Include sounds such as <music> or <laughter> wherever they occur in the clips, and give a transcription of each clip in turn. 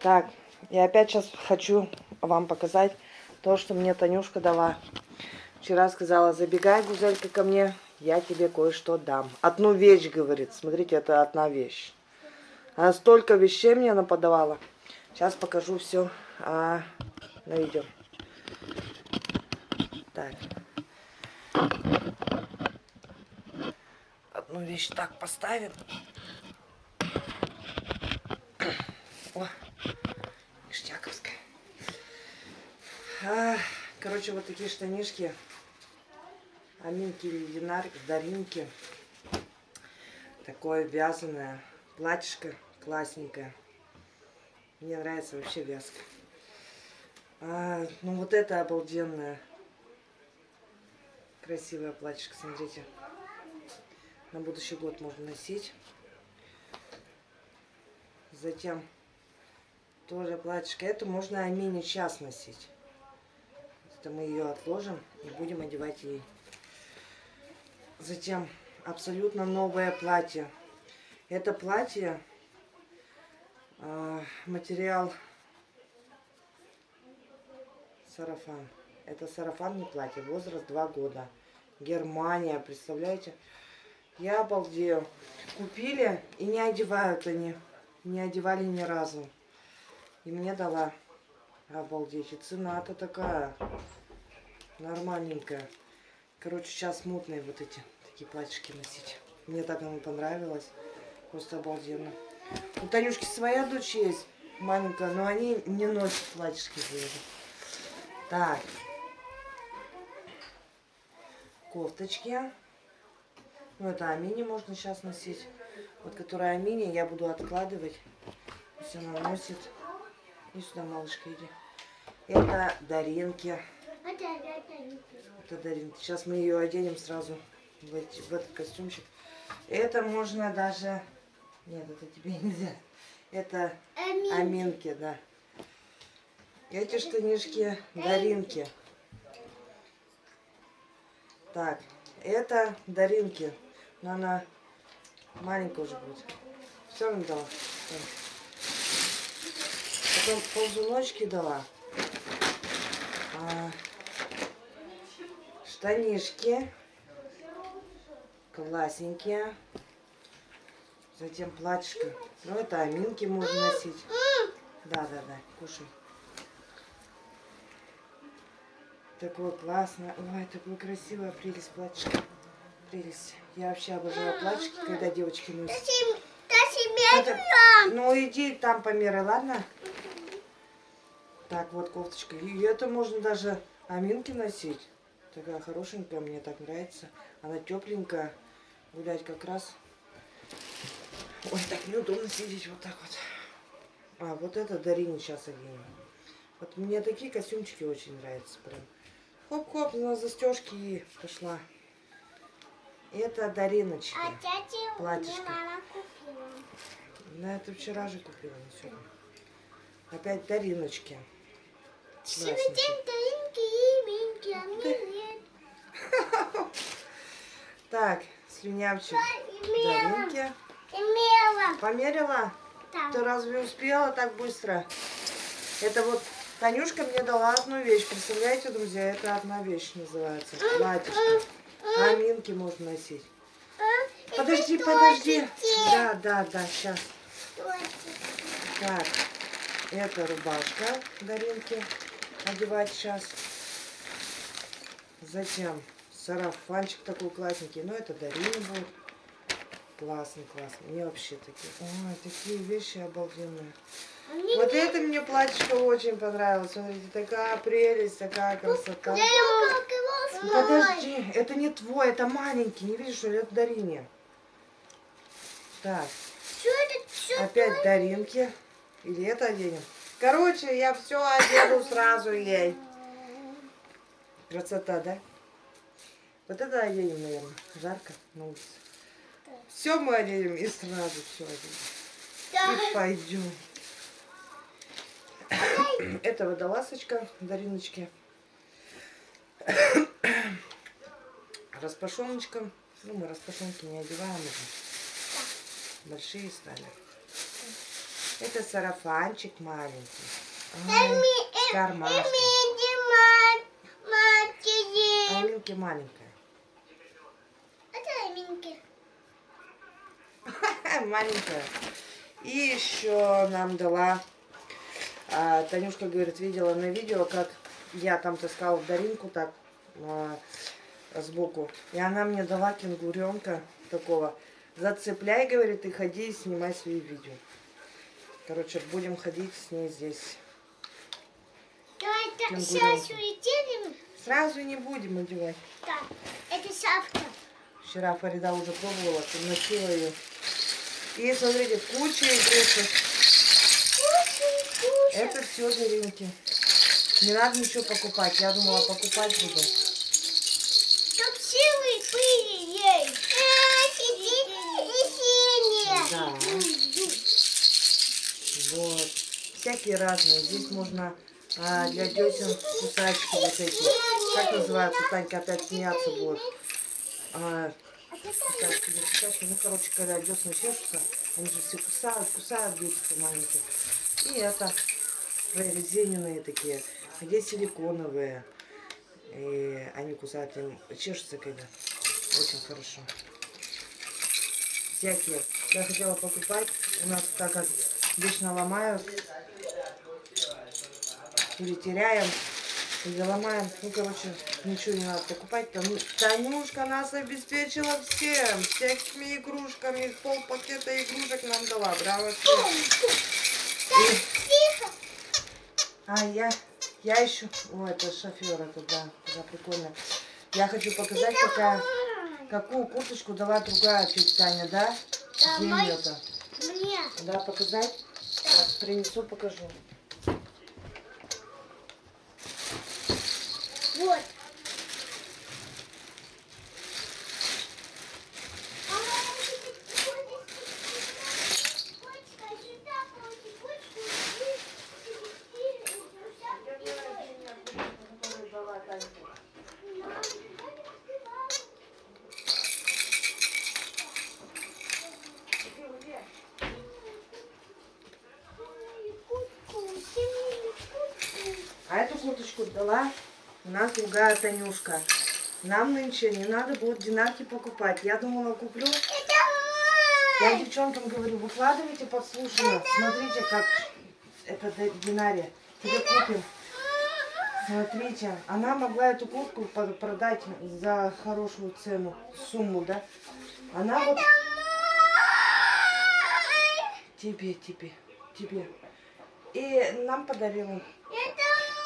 Так, я опять сейчас хочу вам показать то, что мне Танюшка дала. Вчера сказала, забегай, Гузелька, ко мне, я тебе кое-что дам. Одну вещь, говорит. Смотрите, это одна вещь. Она столько вещей мне она подавала. Сейчас покажу все а, на видео. Так. Одну вещь так поставим. О, А, короче, вот такие штанишки. Аминки или даринки. Такое вязаное платьишко классненькое. Мне нравится вообще вязка. А, ну вот это обалденное. Красивое платьишко, смотрите. На будущий год можно носить. Затем тоже платьишко. Это можно Амине час носить. Это мы ее отложим и будем одевать ей. Затем абсолютно новое платье. Это платье, э, материал сарафан. Это сарафан не платье, возраст 2 года. Германия, представляете? Я обалдею. Купили и не одевают они. Не одевали ни разу. И мне дала. Обалдеть. И цена-то такая. Нормальненькая. Короче, сейчас мутные вот эти такие платьишки носить. Мне так оно понравилось. Просто обалденно. У Танюшки своя дочь есть, маленькая, но они не носят платьишки. Так. Кофточки. Ну, это Амини можно сейчас носить. Вот, которая Амини, я буду откладывать. Пусть она носит. И сюда, малышка, иди. Это Даринки. Это Даринки. Сейчас мы ее оденем сразу в, эти, в этот костюмчик. Это можно даже... Нет, это тебе <laughs> нельзя. Это Аминки, Аминки да. Эти штанишки Даринки. Так, это Даринки. Но она маленькая уже будет. Все равно дала. Потом ползуночки дала. А, штанишки. Классненькие. Затем платьишко. Ну, это аминки можно носить. Да, да, да, кушай. Такое классно. Ой, такое красивое прелесть платьишко. Прелесть. Я вообще обожаю платьишки, когда девочки носят. Это... Ну, иди там померяй, ладно? Так, вот кофточка. И это можно даже аминки носить. Такая хорошенькая, мне так нравится. Она тепленькая. Гулять как раз. Ой, так неудобно сидеть вот так вот. А, вот это Дарине сейчас оденем. Вот мне такие костюмчики очень нравятся прям. Хоп-хоп, на застежки и пошла. Это Дариночки. А тетя Платьишко. мама купила. На это вчера же купила, сегодня. Опять Дариночки. Так, слюнявчик. Даринки. Имела. Померила? Там. Ты разве успела так быстро? Это вот Танюшка мне дала одну вещь. Представляете, друзья, это одна вещь называется. Платьишко. Аминки можно носить. Подожди, подожди. Да, да, да, сейчас. Так, это рубашка Даринки. Одевать сейчас. Затем сарафанчик такой классненький. Но это Дарина будет. Классный, классный. Мне вообще такие. Ой, такие вещи обалденные. А Вот это мне платьишко очень понравилось. Смотрите, такая прелесть, такая красота. Я его Ну, Подожди, это не твой, это маленький. Не видишь, что ли? Это Дарине. Так, Что это? Что опять Даринки. Или это оденем? Короче, я все одену сразу ей. Красота, да? Вот это оденем, наверное. Жарко на улице. Все мы оденем и сразу все оденем. И пойдем. Это водолазочка Дариночки. Распашоночка. Ну, мы распашонки не одеваем уже. Большие стали. Это сарафанчик маленький. Ай, с кармашком. А Аминки маленькая. Это Аминки. <laughs> маленькая. И еще нам дала, а, Танюшка говорит, видела на видео, как я там таскала Даринку так а, сбоку. И она мне дала кенгуренка такого. Зацепляй, говорит, и ходи и снимай свои видео. Короче, будем ходить с ней здесь. Давай так, улетели. Сразу не будем одевать. Так, это шапка. Вчера Фарида уже пробовала, приносила ее. И смотрите, куча игрушек. Кушай, кушай. Это все Даринки. Не надо ничего покупать. Я думала, покупать буду. Чтоб силы были ей. А, сиди и синяя. Да. Вот. Всякие разные. Здесь можно а, для десен кусачки вот эти. Как называется? Танька опять смеяться будет. А, кусачки, кусачки. Ну, короче, когда десны чешутся, они же все кусают, кусают детики маленькие. И это прорезиненные такие. А здесь силиконовые. И они кусают, им чешутся когда. Очень хорошо. Всякие. Я хотела покупать. У нас так как вечно ломают. Или теряем. Или ломаем. Ну, короче, ничего не надо покупать. Там, Танюшка нас обеспечила всем. Всякими игрушками. Пол пакета игрушек нам дала. Браво. И- а я, я еще... О, это шофер, это да, прикольно. Я хочу показать, какая, какую курточку дала другая тетя Таня, да? Давай. Да, показать? Сейчас принесу, покажу. Вот. Курточку дала у нас другая Танюшка. Нам нынче не надо будет динарки покупать. Я думала, куплю. Я девчонкам говорю, выкладывайте подслушано. Смотрите, как это динария. Тебе купим. Смотрите, она могла эту куртку продать за хорошую цену, сумму, да? Она вот... Тебе, тебе, тебе. И нам подарила.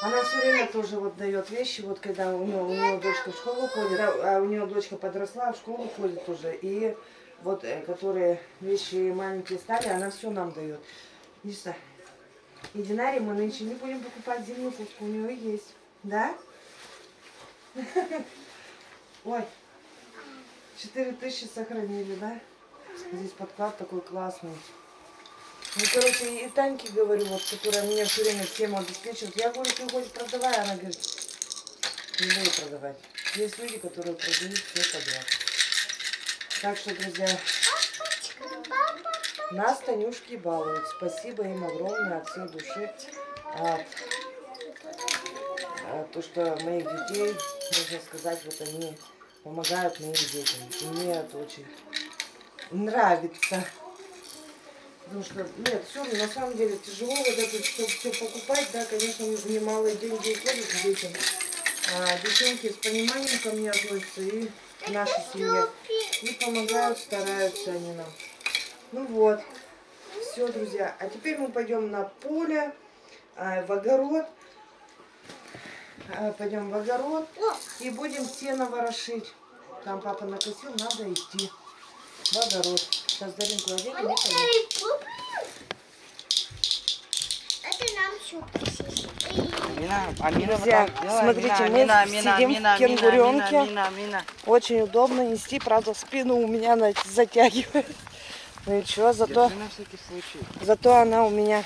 Она все время тоже вот дает вещи, вот когда у нее, у нее дочка в школу ходит, а у нее дочка подросла, в школу ходит уже, и вот э, которые вещи маленькие стали, она все нам дает. Лиса, и динарий мы нынче не будем покупать зимнюю куртку, у нее есть, да? <laughs> Ой, 4000 сохранили, да? Здесь подклад такой классный. Ну, короче, и Таньке говорю, вот, которая меня все время тему обеспечивает. Я говорю, ты хоть продавай. Она говорит, не буду продавать. Есть люди, которые продают все подряд. Так что, друзья, нас Танюшки балуют. Спасибо им огромное от всей души. А, а, то, что моих детей, можно сказать, вот они помогают моим детям. И мне это очень нравится. Потому что, нет, все, на самом деле тяжело вот это все, все покупать, да, конечно, немалые деньги уходят детям. А девчонки с пониманием ко мне относятся и к нашей семье. И помогают, стараются они нам. Ну вот, все, друзья. А теперь мы пойдем на поле, а, в огород. А, пойдем в огород и будем сено ворошить. Там папа накосил, надо идти в огород. Оденем и пойдем. Это нам шутка. Амина, Амина, Друзья, делай. смотрите, мы Амина, Амина, сидим в Амина, Амина, кенгуренке. Амина, Амина, Амина. Очень удобно нести, правда, спину у меня затягивает. <laughs> Ну и что, зато, зато она у меня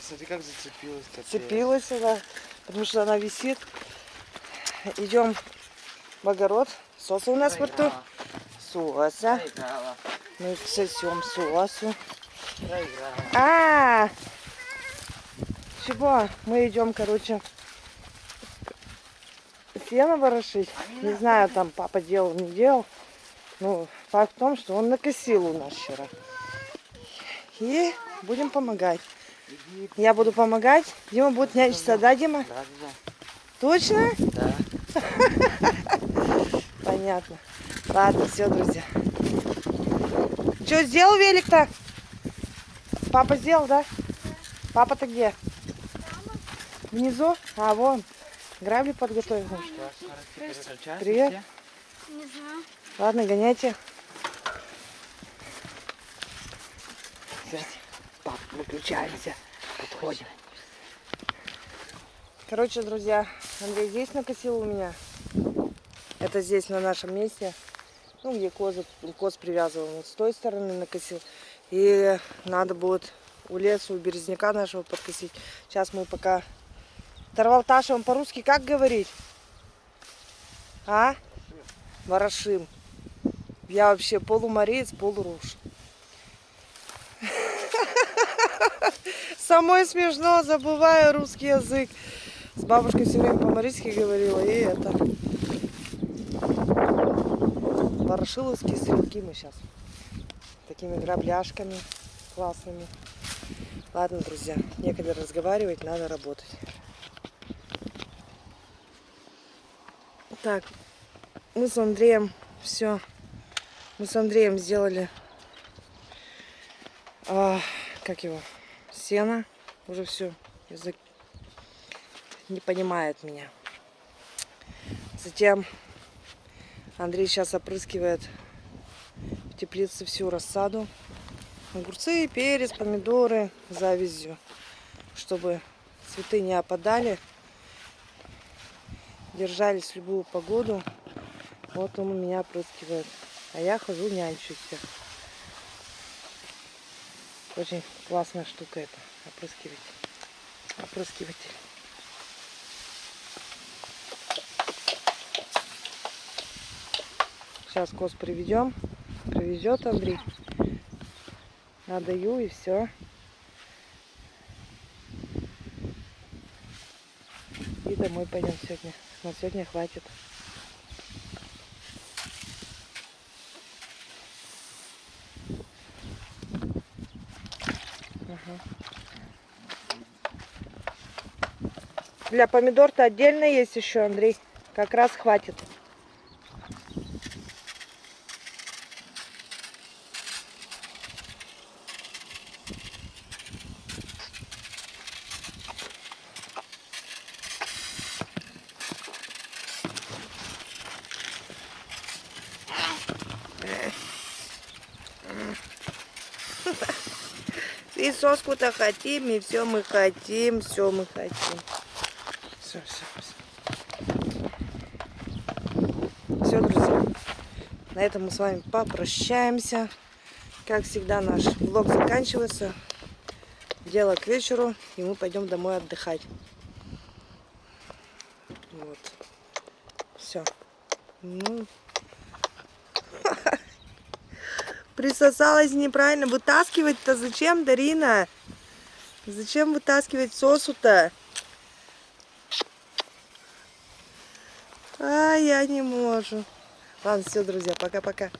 Смотри, как зацепилась. капец. цепилась, да, потому что она висит. Идем в огород. Соса у нас во рту. Соса. Проиграла. Мы сосем сосу. Проиграл. А, чего? Мы идем, короче, сено ворошить. Не знаю, там папа делал, не делал. Ну, факт в том, что он накосил у нас вчера. И будем помогать. Я буду помогать. Дима будет нянчиться, да, Дима? Да, да, Точно? да. <laughs> Понятно. Ладно, все, друзья. Что, сделал велик-то? Папа сделал, да? Папа-то где? Внизу? А, вон. Грабли подготовил. Привет. все? Не знаю. Ладно, гоняйте. Пап, выключаемся. Подходим. Короче, друзья, Андрей здесь накосил у меня. Это здесь, на нашем месте. Ну, где козы, коз привязывал. Вот с той стороны накосил. И надо будет у леса, у березняка нашего подкосить. Сейчас мы пока... Тарвалташем по-русски как говорить? А? Ворошим. Я вообще полумореец, полуруш. <laughs> Самой смешно, забываю русский язык. С бабушкой все время по-марийски говорила, и это... Ворошиловские стрелки мы сейчас. Такими грабляшками классными. Ладно, друзья, некогда разговаривать, надо работать. Так, мы с Андреем все. Мы с Андреем сделали, а, как его, сено. Уже все. Язык не понимает меня. Затем Андрей сейчас опрыскивает в теплице всю рассаду. Огурцы, перец, помидоры завязью, чтобы цветы не опадали, держались в любую погоду. Вот он у меня опрыскивает. А я хожу нянчусь. Очень классная штука это, опрыскиватель. Опрыскиватель. Сейчас коз приведем. Привезет Андрей. Надаю и все. И домой пойдем сегодня. На сегодня хватит. Ага. Для помидор-то отдельно есть еще, Андрей. Как раз хватит. И соску-то хотим, и все мы хотим, все мы хотим. Все, все, все. Все, друзья. На этом мы с вами попрощаемся. Как всегда, наш влог заканчивается. Дело к вечеру, и мы пойдем домой отдыхать. Вот. Все. Ну, Присосалась неправильно. Вытаскивать-то зачем, Дарина? Зачем вытаскивать сосу-то? А, я не могу. Ладно, все, друзья, пока-пока.